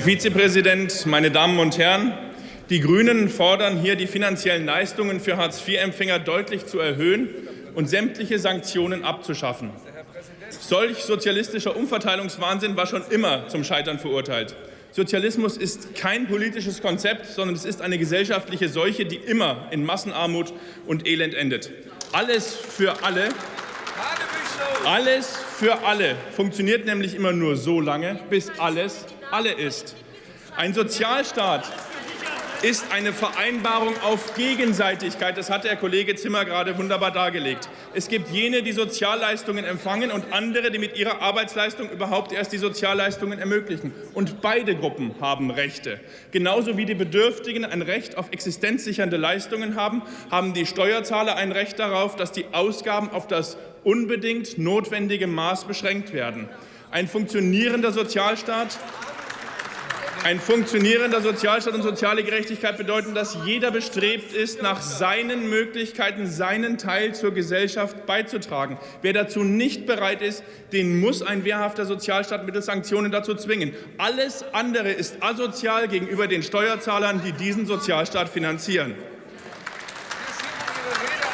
Herr Vizepräsident, meine Damen und Herren! Die Grünen fordern hier, die finanziellen Leistungen für Hartz-IV-Empfänger deutlich zu erhöhen und sämtliche Sanktionen abzuschaffen. Solch sozialistischer Umverteilungswahnsinn war schon immer zum Scheitern verurteilt. Sozialismus ist kein politisches Konzept, sondern es ist eine gesellschaftliche Seuche, die immer in Massenarmut und Elend endet. Alles für alle alles für alle funktioniert nämlich immer nur so lange, bis alles alle ist. Ein Sozialstaat ist eine Vereinbarung auf Gegenseitigkeit. Das hat der Kollege Zimmer gerade wunderbar dargelegt. Es gibt jene, die Sozialleistungen empfangen und andere, die mit ihrer Arbeitsleistung überhaupt erst die Sozialleistungen ermöglichen. Und beide Gruppen haben Rechte. Genauso wie die Bedürftigen ein Recht auf existenzsichernde Leistungen haben, haben die Steuerzahler ein Recht darauf, dass die Ausgaben auf das unbedingt notwendige Maß beschränkt werden. Ein funktionierender Sozialstaat ein funktionierender Sozialstaat und soziale Gerechtigkeit bedeuten, dass jeder bestrebt ist, nach seinen Möglichkeiten seinen Teil zur Gesellschaft beizutragen. Wer dazu nicht bereit ist, den muss ein wehrhafter Sozialstaat mittels Sanktionen dazu zwingen. Alles andere ist asozial gegenüber den Steuerzahlern, die diesen Sozialstaat finanzieren.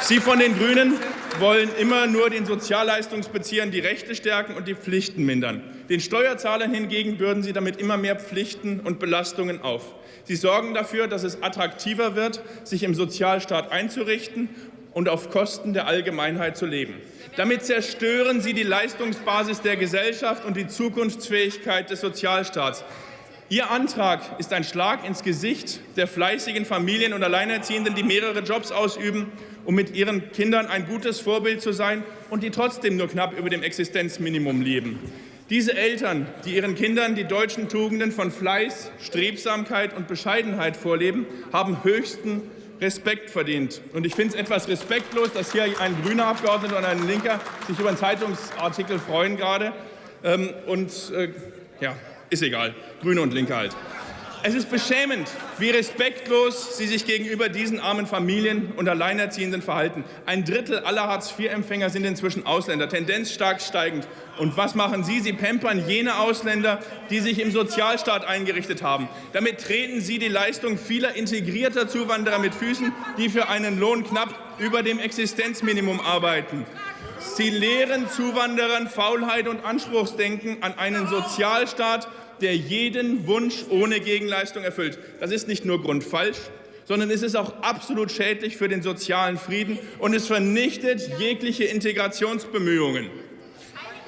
Sie von den Grünen wollen immer nur den Sozialleistungsbeziehern die Rechte stärken und die Pflichten mindern. Den Steuerzahlern hingegen bürden sie damit immer mehr Pflichten und Belastungen auf. Sie sorgen dafür, dass es attraktiver wird, sich im Sozialstaat einzurichten und auf Kosten der Allgemeinheit zu leben. Damit zerstören sie die Leistungsbasis der Gesellschaft und die Zukunftsfähigkeit des Sozialstaats. Ihr Antrag ist ein Schlag ins Gesicht der fleißigen Familien und Alleinerziehenden, die mehrere Jobs ausüben um mit ihren Kindern ein gutes Vorbild zu sein und die trotzdem nur knapp über dem Existenzminimum leben. Diese Eltern, die ihren Kindern die deutschen Tugenden von Fleiß, Strebsamkeit und Bescheidenheit vorleben, haben höchsten Respekt verdient. Und ich finde es etwas respektlos, dass hier ein grüner Abgeordneter und ein Linker sich über einen Zeitungsartikel freuen gerade. Ähm, und äh, ja, ist egal. Grüne und Linke halt. Es ist beschämend, wie respektlos Sie sich gegenüber diesen armen Familien und Alleinerziehenden verhalten. Ein Drittel aller Hartz-IV-Empfänger sind inzwischen Ausländer, Tendenz stark steigend. Und was machen Sie? Sie pampern jene Ausländer, die sich im Sozialstaat eingerichtet haben. Damit treten Sie die Leistung vieler integrierter Zuwanderer mit Füßen, die für einen Lohn knapp über dem Existenzminimum arbeiten. Sie lehren Zuwanderern Faulheit und Anspruchsdenken an einen Sozialstaat, der jeden Wunsch ohne Gegenleistung erfüllt. Das ist nicht nur grundfalsch, sondern es ist auch absolut schädlich für den sozialen Frieden und es vernichtet jegliche Integrationsbemühungen.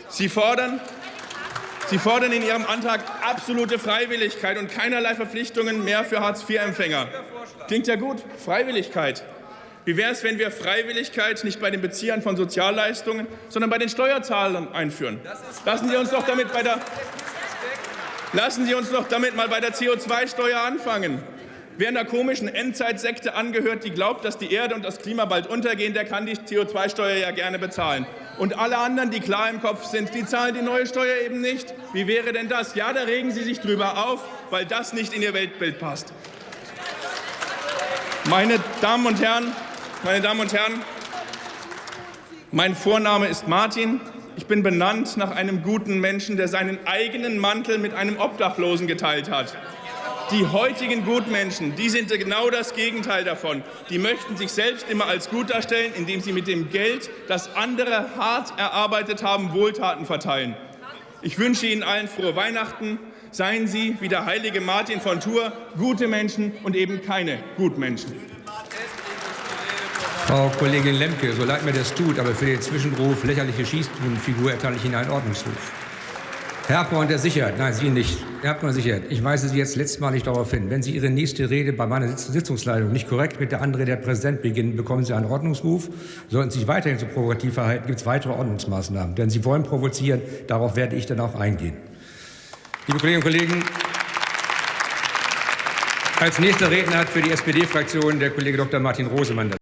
Sie fordern, Sie fordern in Ihrem Antrag absolute Freiwilligkeit und keinerlei Verpflichtungen mehr für Hartz-IV-Empfänger. Klingt ja gut, Freiwilligkeit. Wie wäre es, wenn wir Freiwilligkeit nicht bei den Beziehern von Sozialleistungen, sondern bei den Steuerzahlern einführen? Lassen Sie uns doch damit bei der Lassen Sie uns doch damit mal bei der CO2-Steuer anfangen. Wer einer komischen Endzeitsekte angehört, die glaubt, dass die Erde und das Klima bald untergehen, der kann die CO2-Steuer ja gerne bezahlen. Und alle anderen, die klar im Kopf sind, die zahlen die neue Steuer eben nicht. Wie wäre denn das? Ja, da regen Sie sich drüber auf, weil das nicht in Ihr Weltbild passt. Meine Damen und Herren, meine Damen und Herren, mein Vorname ist Martin. Ich bin benannt nach einem guten Menschen, der seinen eigenen Mantel mit einem Obdachlosen geteilt hat. Die heutigen Gutmenschen, die sind genau das Gegenteil davon. Die möchten sich selbst immer als gut darstellen, indem sie mit dem Geld, das andere hart erarbeitet haben, Wohltaten verteilen. Ich wünsche Ihnen allen frohe Weihnachten. Seien Sie, wie der heilige Martin von Tours, gute Menschen und eben keine Gutmenschen. Frau Kollegin Lemke, so leid mir das tut, aber für den Zwischenruf lächerliche Schießbudenfigur erteile ich Ihnen einen Ordnungsruf. Herr Abgeordneter Sichert, nein, Sie nicht. Herr Abgeordneter Sichert, ich weise Sie jetzt letztmalig darauf hin, wenn Sie Ihre nächste Rede bei meiner Sitzungsleitung nicht korrekt mit der anderen der Präsident beginnen, bekommen Sie einen Ordnungsruf. Sollten Sie sich weiterhin so provokativ verhalten, gibt es weitere Ordnungsmaßnahmen. Denn Sie wollen provozieren, darauf werde ich dann auch eingehen. Liebe Kolleginnen und Kollegen, als nächster Redner hat für die SPD-Fraktion der Kollege Dr. Martin Rosemann